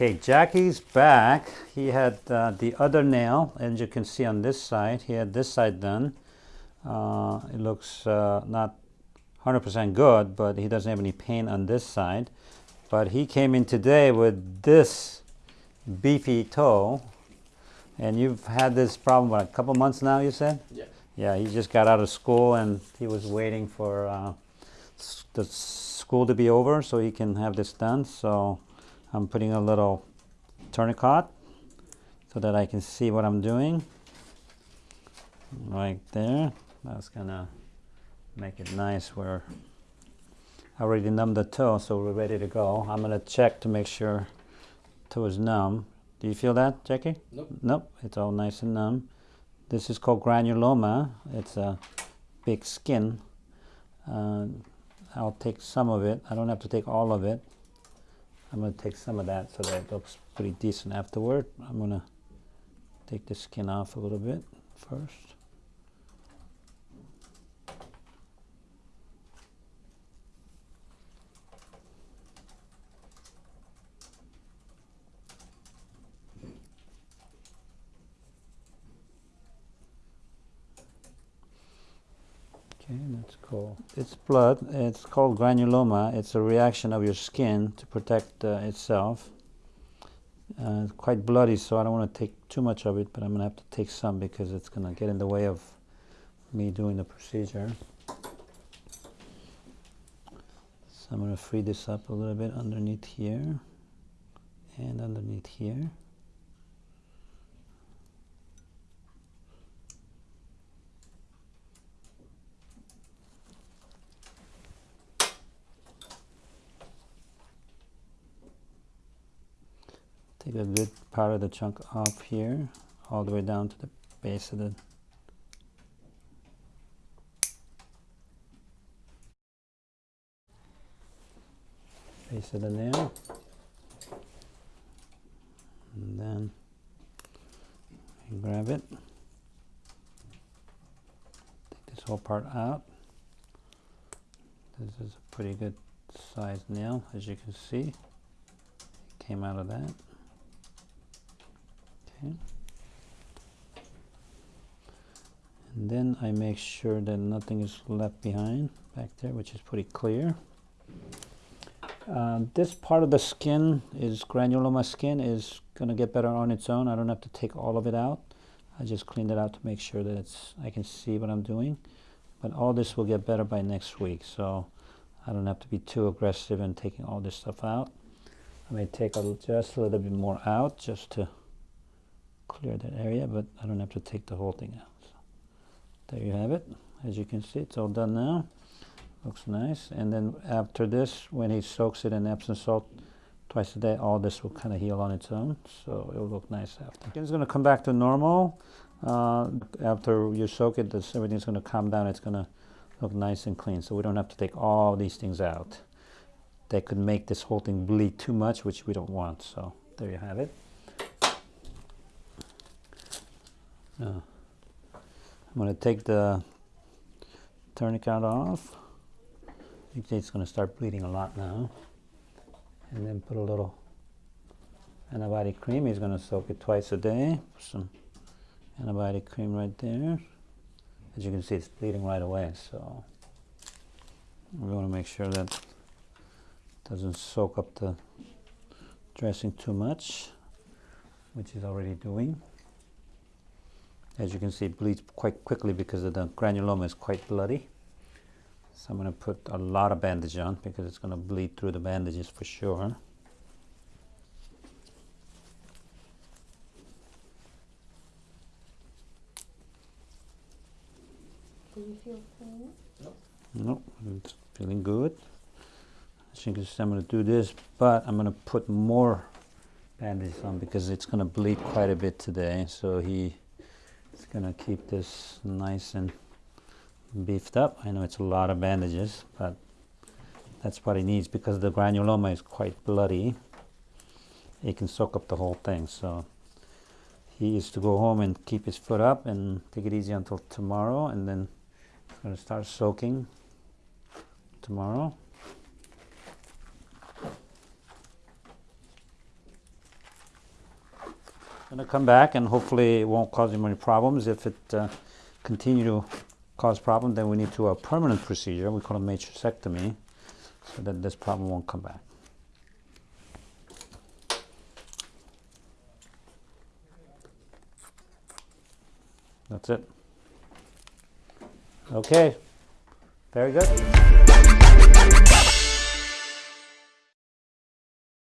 Okay, Jackie's back. He had uh, the other nail, and you can see on this side, he had this side done. Uh, it looks uh, not 100% good, but he doesn't have any pain on this side. But he came in today with this beefy toe, and you've had this problem, what, a couple months now, you said? Yeah. Yeah, he just got out of school, and he was waiting for uh, the school to be over so he can have this done. So I'm putting a little tourniquet so that I can see what I'm doing. Right there. That's gonna make it nice where I already numbed the toe, so we're ready to go. I'm gonna check to make sure toe is numb. Do you feel that, Jackie? Nope. Nope, it's all nice and numb. This is called granuloma. It's a big skin. Uh, I'll take some of it. I don't have to take all of it. I'm going to take some of that so that it looks pretty decent afterward. I'm going to take the skin off a little bit first. That's cool. It's blood. It's called granuloma. It's a reaction of your skin to protect uh, itself. Uh, it's quite bloody, so I don't want to take too much of it, but I'm going to have to take some because it's going to get in the way of me doing the procedure. So I'm to free this up a little bit underneath here and underneath here. Take a good part of the chunk off here, all the way down to the base of the base of the nail. And then grab it. Take this whole part out. This is a pretty good sized nail, as you can see. It came out of that. Okay. And then I make sure that nothing is left behind back there, which is pretty clear. Uh, this part of the skin is granuloma skin is going to get better on its own. I don't have to take all of it out. I just cleaned it out to make sure that it's I can see what I'm doing. But all this will get better by next week, so I don't have to be too aggressive in taking all this stuff out. I may take a, just a little bit more out just to clear that area, but I don't have to take the whole thing out. So there you have it. As you can see, it's all done now. Looks nice. And then after this, when he soaks it in Epsom salt twice a day, all this will kind of heal on its own. So it'll look nice after. It's going to come back to normal. Uh, after you soak it, this, everything's going to calm down. It's going to look nice and clean. So we don't have to take all these things out. They could make this whole thing bleed too much, which we don't want. So there you have it. I'm going to take the tourniquet off. Can see it's going to start bleeding a lot now. And then put a little antibiotic cream. He's going to soak it twice a day. Put some antibiotic cream right there. As you can see, it's bleeding right away. So we want to make sure that it doesn't soak up the dressing too much, which is already doing. As you can see, it bleeds quite quickly because of the granuloma is quite bloody. So I'm going to put a lot of bandage on because it's going to bleed through the bandages for sure. Do you feel pain? Nope, it's feeling good. As you can see, I'm going to do this, but I'm going to put more bandage on because it's going to bleed quite a bit today. So he is going to keep this nice and beefed up. I know it's a lot of bandages, but that's what he needs because the granuloma is quite bloody. It can soak up the whole thing. So he is to go home and keep his foot up and take it easy until tomorrow, and then he's going to start soaking tomorrow. Gonna come back and hopefully it won't cause any problems. If it uh, continue to cause problem, then we need to a permanent procedure. We call it matrixectomy, so that this problem won't come back. That's it. Okay. Very good.